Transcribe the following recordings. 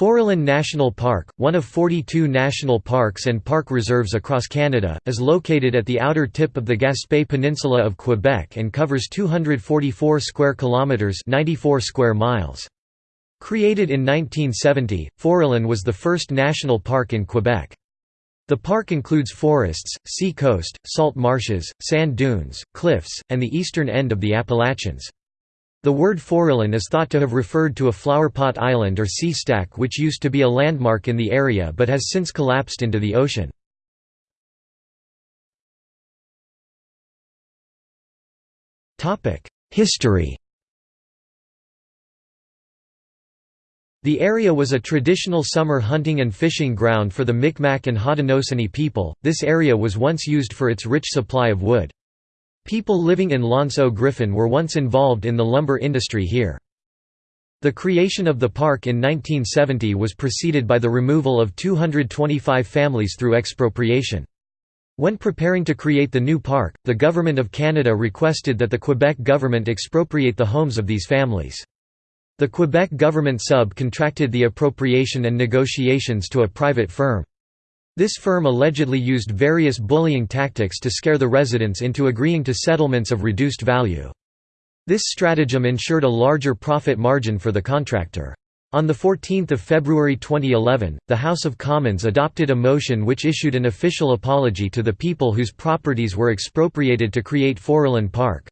Forillon National Park, one of 42 national parks and park reserves across Canada, is located at the outer tip of the Gaspé Peninsula of Quebec and covers 244 square kilometers, 94 square miles. Created in 1970, Forillon was the first national park in Quebec. The park includes forests, sea coast, salt marshes, sand dunes, cliffs, and the eastern end of the Appalachians. The word Forillon is thought to have referred to a flowerpot island or sea stack which used to be a landmark in the area but has since collapsed into the ocean. History The area was a traditional summer hunting and fishing ground for the Micmac and Haudenosaunee people. This area was once used for its rich supply of wood. People living in L'Anse Griffon were once involved in the lumber industry here. The creation of the park in 1970 was preceded by the removal of 225 families through expropriation. When preparing to create the new park, the Government of Canada requested that the Quebec government expropriate the homes of these families. The Quebec government sub-contracted the appropriation and negotiations to a private firm. This firm allegedly used various bullying tactics to scare the residents into agreeing to settlements of reduced value. This stratagem ensured a larger profit margin for the contractor. On 14 February 2011, the House of Commons adopted a motion which issued an official apology to the people whose properties were expropriated to create Forillon Park.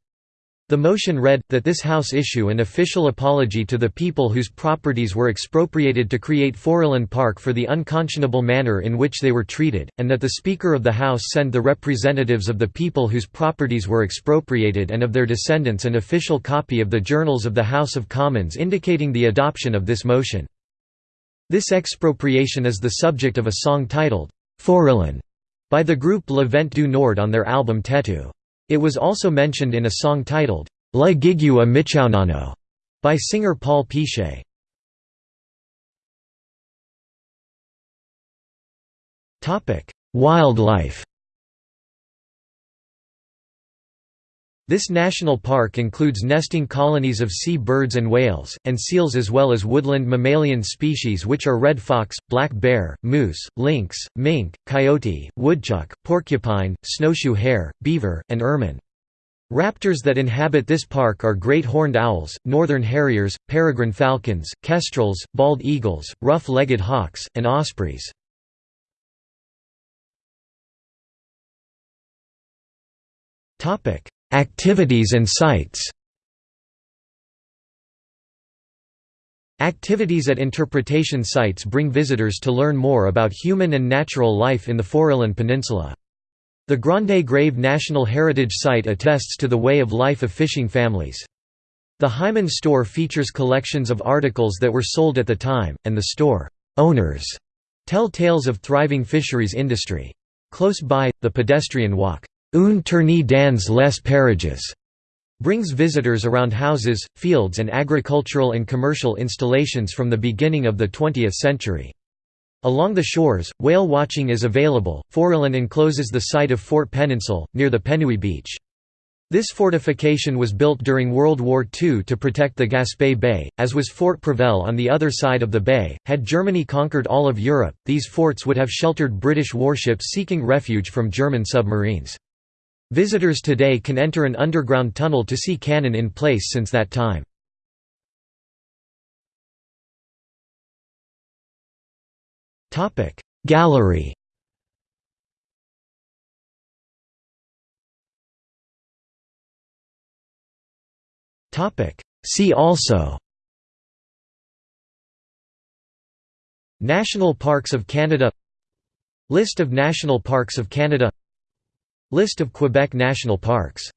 The motion read, that this House issue an official apology to the people whose properties were expropriated to create Forillon Park for the unconscionable manner in which they were treated, and that the Speaker of the House send the representatives of the people whose properties were expropriated and of their descendants an official copy of the Journals of the House of Commons indicating the adoption of this motion. This expropriation is the subject of a song titled, Forillon, by the group Le Vent du Nord on their album Tetu. It was also mentioned in a song titled, La Gigua Michounano, by singer Paul Piche. Wildlife This national park includes nesting colonies of sea birds and whales, and seals as well as woodland mammalian species which are red fox, black bear, moose, lynx, mink, coyote, woodchuck, porcupine, snowshoe hare, beaver, and ermine. Raptors that inhabit this park are great horned owls, northern harriers, peregrine falcons, kestrels, bald eagles, rough-legged hawks, and ospreys. Topic: Activities and sites Activities at interpretation sites bring visitors to learn more about human and natural life in the Forillon Peninsula. The Grande Grave National Heritage Site attests to the way of life of fishing families. The Hyman store features collections of articles that were sold at the time, and the store owners tell tales of thriving fisheries industry. Close by, the pedestrian walk Un tournée dans les parages brings visitors around houses, fields and agricultural and commercial installations from the beginning of the 20th century. Along the shores, whale watching is available. Forillon encloses the site of Fort Péninsule, near the Penouille beach. This fortification was built during World War II to protect the Gaspé Bay, as was Fort Prevel on the other side of the bay. Had Germany conquered all of Europe, these forts would have sheltered British warships seeking refuge from German submarines. Visitors today can enter an underground tunnel to see cannon in place since that time. Gallery See also National Parks of Canada List of National Parks of Canada List of Quebec National Parks